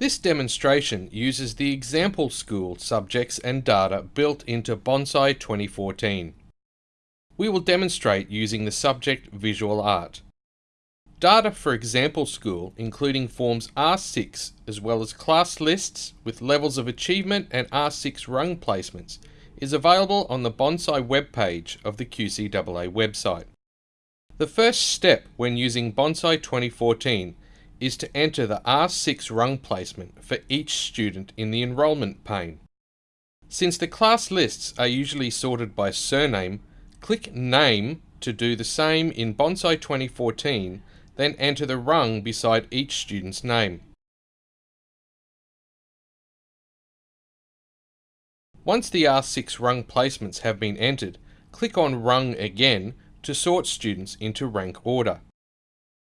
This demonstration uses the example school subjects and data built into Bonsai 2014. We will demonstrate using the subject Visual Art. Data for example school including forms R6 as well as class lists with levels of achievement and R6 rung placements is available on the Bonsai webpage of the QCAA website. The first step when using Bonsai 2014 is to enter the R6 rung placement for each student in the enrolment pane. Since the class lists are usually sorted by surname, click Name to do the same in Bonsai 2014 then enter the rung beside each student's name. Once the R6 rung placements have been entered, click on Rung again to sort students into rank order.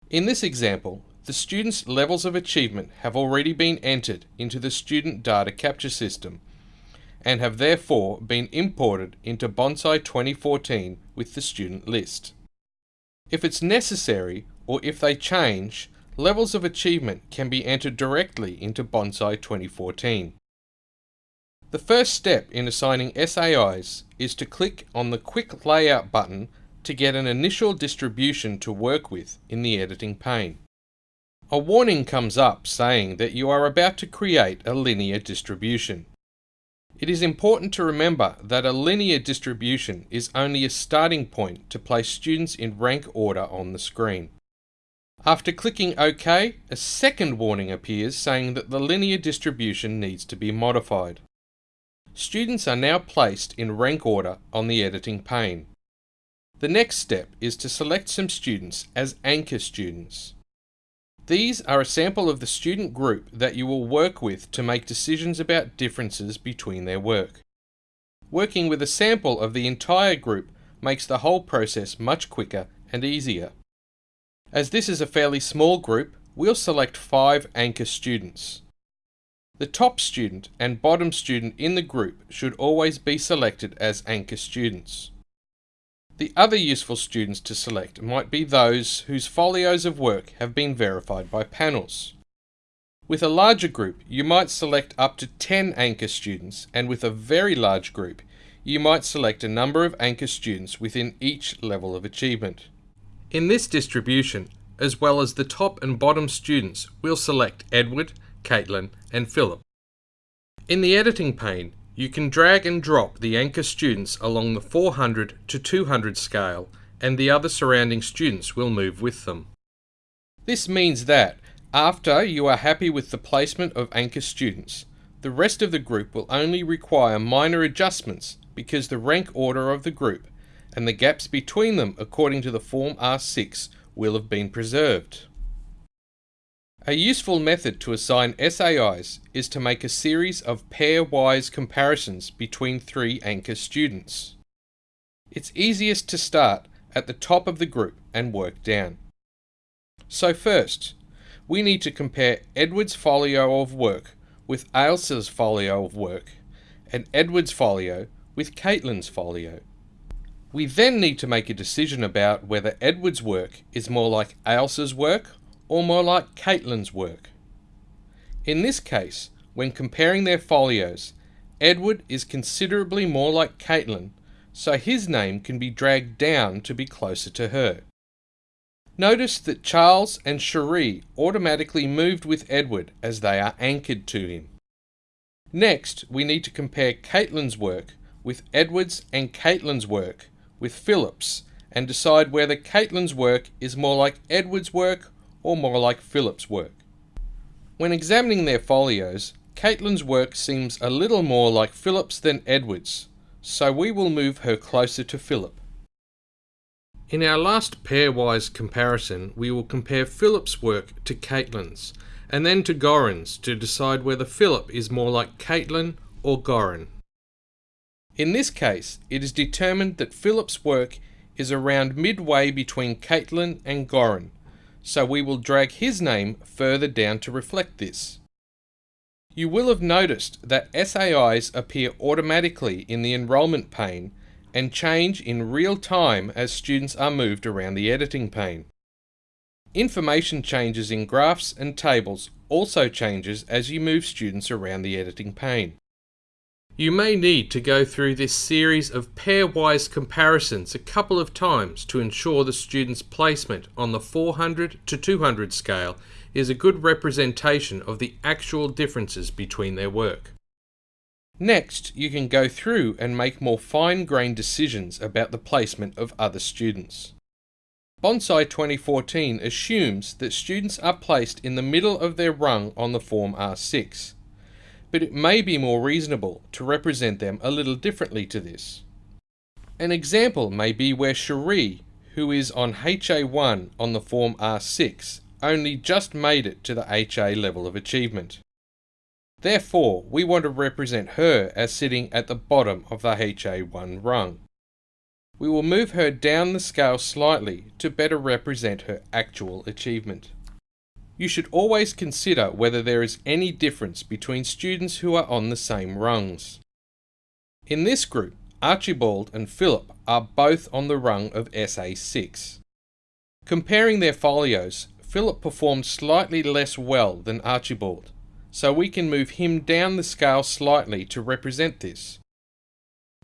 In this example, the students' levels of achievement have already been entered into the student data capture system and have therefore been imported into Bonsai 2014 with the student list. If it's necessary, or if they change, levels of achievement can be entered directly into Bonsai 2014. The first step in assigning SAIs is to click on the Quick Layout button to get an initial distribution to work with in the editing pane. A warning comes up saying that you are about to create a linear distribution. It is important to remember that a linear distribution is only a starting point to place students in rank order on the screen. After clicking OK, a second warning appears saying that the linear distribution needs to be modified. Students are now placed in rank order on the editing pane. The next step is to select some students as anchor students. These are a sample of the student group that you will work with to make decisions about differences between their work. Working with a sample of the entire group makes the whole process much quicker and easier. As this is a fairly small group, we'll select five anchor students. The top student and bottom student in the group should always be selected as anchor students. The other useful students to select might be those whose folios of work have been verified by panels. With a larger group, you might select up to 10 anchor students, and with a very large group, you might select a number of anchor students within each level of achievement. In this distribution, as well as the top and bottom students, we'll select Edward, Caitlin and Philip. In the editing pane, you can drag and drop the anchor students along the 400 to 200 scale and the other surrounding students will move with them. This means that, after you are happy with the placement of anchor students, the rest of the group will only require minor adjustments because the rank order of the group and the gaps between them according to the form R6 will have been preserved. A useful method to assign SAIs is to make a series of pairwise comparisons between three anchor students. It's easiest to start at the top of the group and work down. So first, we need to compare Edward's folio of work with Ailsa's folio of work and Edward's folio with Caitlin's folio. We then need to make a decision about whether Edward's work is more like Ailsa's work or more like Caitlin's work. In this case, when comparing their folios, Edward is considerably more like Caitlin, so his name can be dragged down to be closer to her. Notice that Charles and Cherie automatically moved with Edward as they are anchored to him. Next, we need to compare Caitlin's work with Edward's and Caitlin's work with Philip's and decide whether Caitlin's work is more like Edward's work or more like Philip's work. When examining their folios, Caitlin's work seems a little more like Philip's than Edward's, so we will move her closer to Philip. In our last pairwise comparison, we will compare Philip's work to Caitlin's, and then to Goran's to decide whether Philip is more like Caitlin or Gorin. In this case, it is determined that Philip's work is around midway between Caitlin and Goran, so we will drag his name further down to reflect this. You will have noticed that SAIs appear automatically in the enrolment pane and change in real time as students are moved around the editing pane. Information changes in graphs and tables also changes as you move students around the editing pane. You may need to go through this series of pairwise comparisons a couple of times to ensure the student's placement on the 400 to 200 scale is a good representation of the actual differences between their work. Next, you can go through and make more fine-grained decisions about the placement of other students. Bonsai 2014 assumes that students are placed in the middle of their rung on the form R6, but it may be more reasonable to represent them a little differently to this. An example may be where Cherie, who is on HA1 on the form R6, only just made it to the HA level of achievement. Therefore, we want to represent her as sitting at the bottom of the HA1 rung. We will move her down the scale slightly to better represent her actual achievement. You should always consider whether there is any difference between students who are on the same rungs. In this group, Archibald and Philip are both on the rung of SA6. Comparing their folios, Philip performed slightly less well than Archibald, so we can move him down the scale slightly to represent this.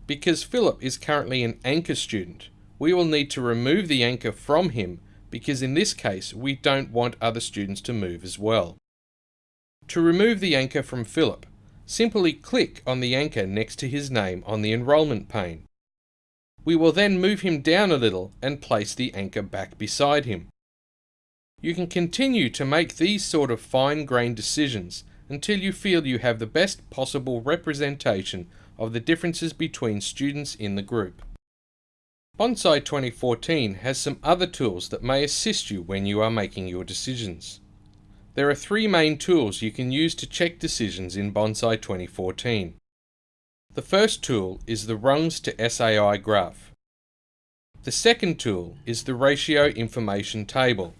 Because Philip is currently an anchor student, we will need to remove the anchor from him because in this case we don't want other students to move as well. To remove the anchor from Philip, simply click on the anchor next to his name on the enrolment pane. We will then move him down a little and place the anchor back beside him. You can continue to make these sort of fine-grained decisions until you feel you have the best possible representation of the differences between students in the group. Bonsai 2014 has some other tools that may assist you when you are making your decisions. There are three main tools you can use to check decisions in Bonsai 2014. The first tool is the rungs to SAI graph. The second tool is the ratio information table.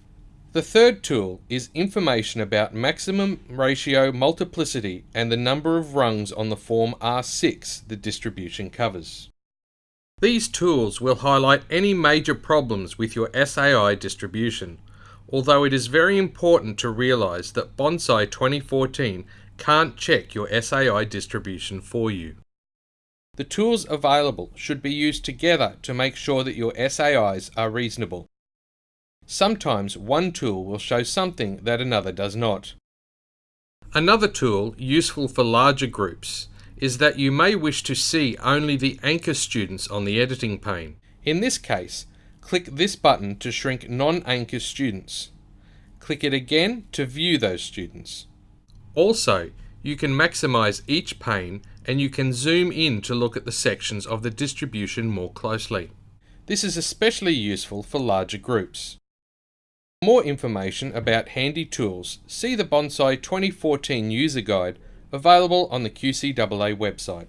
The third tool is information about maximum ratio multiplicity and the number of rungs on the form R6 the distribution covers. These tools will highlight any major problems with your SAI distribution, although it is very important to realize that Bonsai 2014 can't check your SAI distribution for you. The tools available should be used together to make sure that your SAIs are reasonable. Sometimes one tool will show something that another does not. Another tool useful for larger groups is that you may wish to see only the anchor students on the editing pane. In this case, click this button to shrink non-anchor students. Click it again to view those students. Also, you can maximize each pane and you can zoom in to look at the sections of the distribution more closely. This is especially useful for larger groups. For more information about handy tools, see the Bonsai 2014 user guide available on the QCAA website.